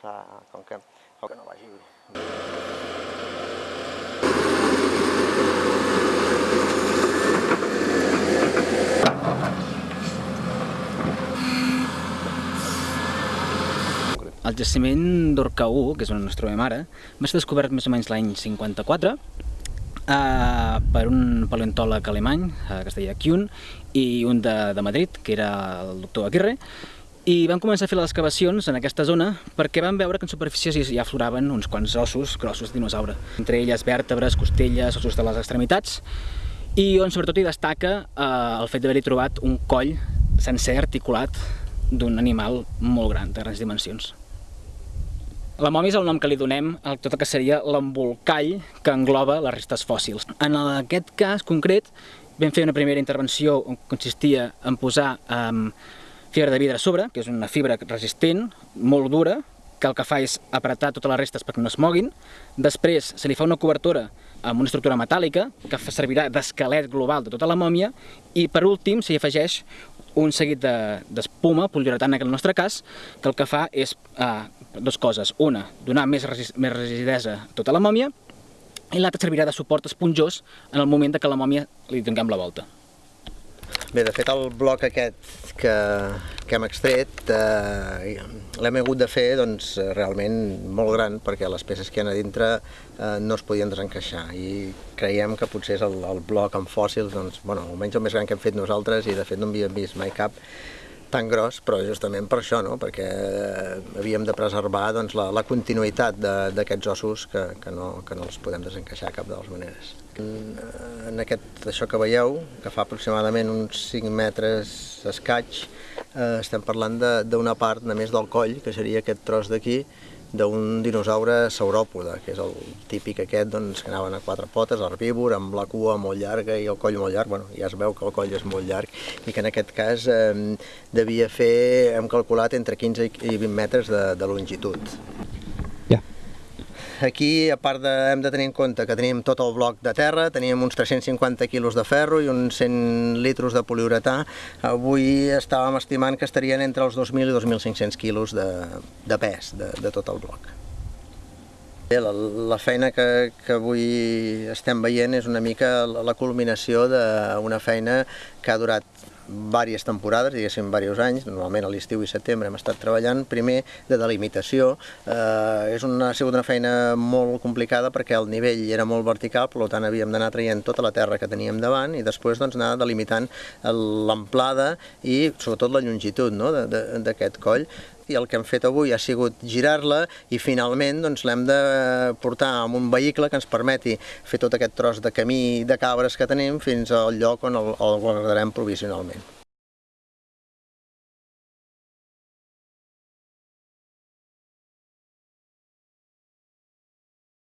clar, com que, com que no vagi... El jaciment d'Orca 1, que és on ens trobem ara, va ser descobert més o menys l'any 54 eh, per un paleontòleg alemany, eh, que es deia Kuhn, i un de, de Madrid, que era el doctor Aguirre, i van començar a fer les excavacions en aquesta zona perquè van veure que en superfícies ja afloraven uns quants ossos grossos de dinosaure, entre elles vèrtebres, costelles, ossos de les extremitats, i on sobretot hi destaca eh, el fet d'haver-hi trobat un coll sencer articulat d'un animal molt gran, de grans dimensions. La mòmia és el nom que li donem a tot el que seria l'embolcall que engloba les restes fòssils. En aquest cas concret vam fer una primera intervenció on consistia en posar um, fibra de vidre a sobre, que és una fibra resistent, molt dura, que el que fa és apretar totes les restes perquè no es moguin. Després se li fa una cobertura amb una estructura metàl·lica que servirà d'esquelet global de tota la mòmia i per últim s'hi afegeix un seguit d'espuma, de, poliuretana en el nostre cas, que el que fa és eh, dues coses. Una, donar més, resist, més rigidesa a tota la mòmia i l'altra servirà de suport esponjós en el moment que la mòmia li donem la volta. Bé, de fet el bloc aquest que, que hem extret eh, l'hem hagut de fer doncs, realment molt gran perquè les peces que hi ha a dintre eh, no es podien desencaixar. I creiem que potser és el, el bloc amb fòssils, doncs, bueno, almenys el més gran que hem fet nosaltres i de fet no havíem vist mai cap tan gros, però justament per això, no? perquè havíem de preservar doncs, la, la continuïtat d'aquests ossos que, que, no, que no els podem desencaixar cap de les maneres. En, en aquest, això que veieu, que fa aproximadament uns 5 metres escaig, eh, estem parlant d'una part només del coll, que seria aquest tros d'aquí, d'un dinosaure sauròpode, que és el típic aquest doncs, que anaven a quatre potes, herbívor, amb la cua molt llarga i el coll molt llarg, bueno, ja es veu que el coll és molt llarg, i que en aquest cas eh, devia fer, hem calculat, entre 15 i 20 metres de, de longitud. Aquí, a part de, hem de tenir en compte que tenim tot el bloc de terra, teníem uns 350 quilos de ferro i uns 100 litros de poliuretà. Avui estàvem estimant que estarien entre els 2.000 i 2.500 quilos de, de pes de, de tot el bloc. La, la feina que, que avui estem veient és una mica la culminació d'una feina que ha durat diverses temporades, diguéssim, diversos anys, normalment a l'estiu i setembre hem estat treballant, primer de delimitació, eh, és una, ha sigut una feina molt complicada perquè el nivell era molt vertical, per tant havíem d'anar traient tota la terra que teníem davant i després doncs, anar delimitant l'amplada i sobretot la longitud no, d'aquest coll i el que hem fet avui ha sigut girar-la i finalment doncs, l'hem de portar amb un vehicle que ens permeti fer tot aquest tros de camí de cabres que tenim fins al lloc on el, el guardarem provisionalment.